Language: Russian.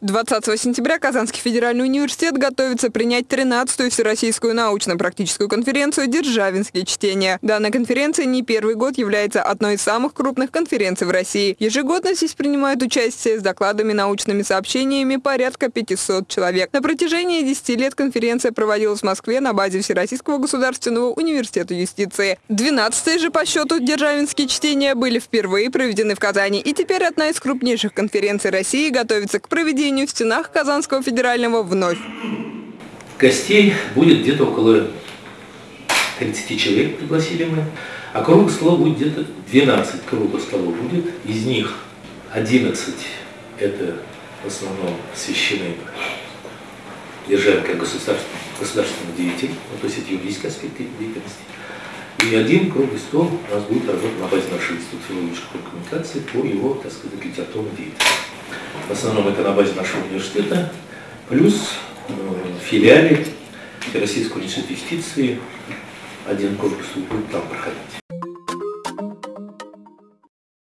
20 сентября Казанский федеральный университет готовится принять 13-ю Всероссийскую научно-практическую конференцию «Державинские чтения». Данная конференция не первый год является одной из самых крупных конференций в России. Ежегодно здесь принимают участие с докладами, научными сообщениями порядка 500 человек. На протяжении 10 лет конференция проводилась в Москве на базе Всероссийского государственного университета юстиции. 12 же по счету «Державинские чтения» были впервые проведены в Казани. И теперь одна из крупнейших конференций России готовится к проведению проведению в стенах Казанского федерального вновь. Гостей будет где-то около 30 человек пригласили мы, а круглых столов будет где-то 12 круглых столов будет, из них 11 это в основном священные державы как государственный, государственный деятель, ну, то есть это юридические аспекты деятельности. И один круглый стол у нас будет работать на базе нашего института филологической коммуникации по его, так сказать, литературной деятельности. В основном это на базе нашего университета, плюс э, в филиале Российского университета юстиции один корпус будет там проходить.